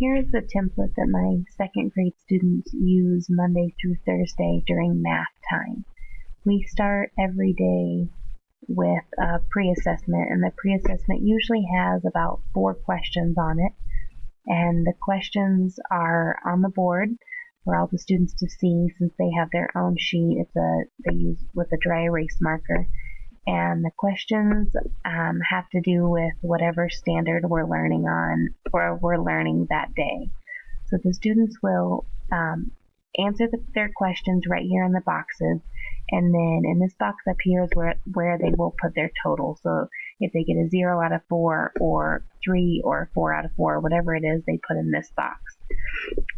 here's the template that my second grade students use Monday through Thursday during math time. We start every day with a pre-assessment and the pre-assessment usually has about four questions on it and the questions are on the board for all the students to see since they have their own sheet. It's a they use with a dry erase marker and the questions um, have to do with whatever standard we're learning on or we're learning that day. So the students will um, answer the, their questions right here in the boxes and then in this box up here is where, where they will put their total. So if they get a 0 out of 4 or 3 or 4 out of 4, whatever it is, they put in this box.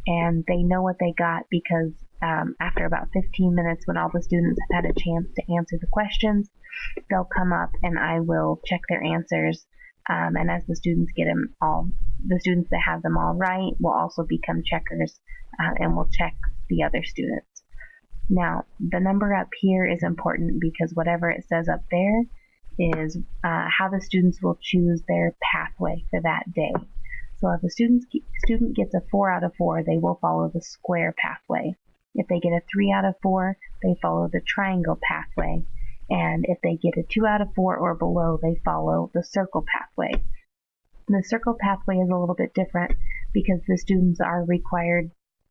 And they know what they got because um, after about 15 minutes when all the students have had a chance to answer the questions, they'll come up and I will check their answers. Um, and as the students get them all, the students that have them all right will also become checkers uh, and will check the other students. Now, the number up here is important because whatever it says up there is uh, how the students will choose their pathway for that day. So if a student, student gets a 4 out of 4, they will follow the square pathway. If they get a 3 out of 4, they follow the triangle pathway. And if they get a 2 out of 4 or below, they follow the circle pathway. The circle pathway is a little bit different because the students are required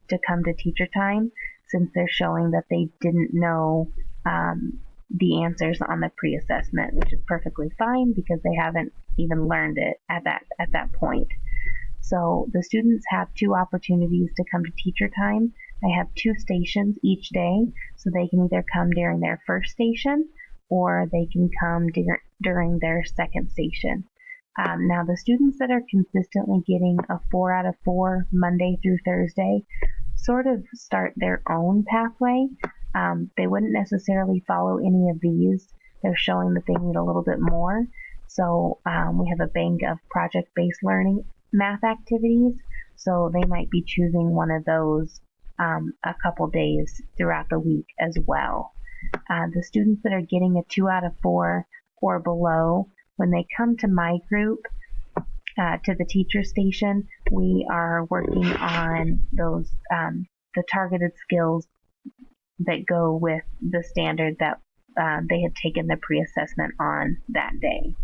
to come to teacher time since they're showing that they didn't know um, the answers on the pre-assessment, which is perfectly fine because they haven't even learned it at that at that point. So the students have two opportunities to come to teacher time. They have two stations each day, so they can either come during their first station or they can come dur- during their second station. Um, now, the students that are consistently getting a 4 out of 4 Monday through Thursday sort of start their own pathway. Um, they wouldn't necessarily follow any of these. They're showing that they need a little bit more. So um, we have a bank of project-based learning math activities. So they might be choosing one of those um, a couple days throughout the week as well. Uh, the students that are getting a 2 out of 4 or below, when they come to my group, uh, to the teacher station, we are working on those um, the targeted skills that go with the standard that uh, they had taken the pre-assessment on that day.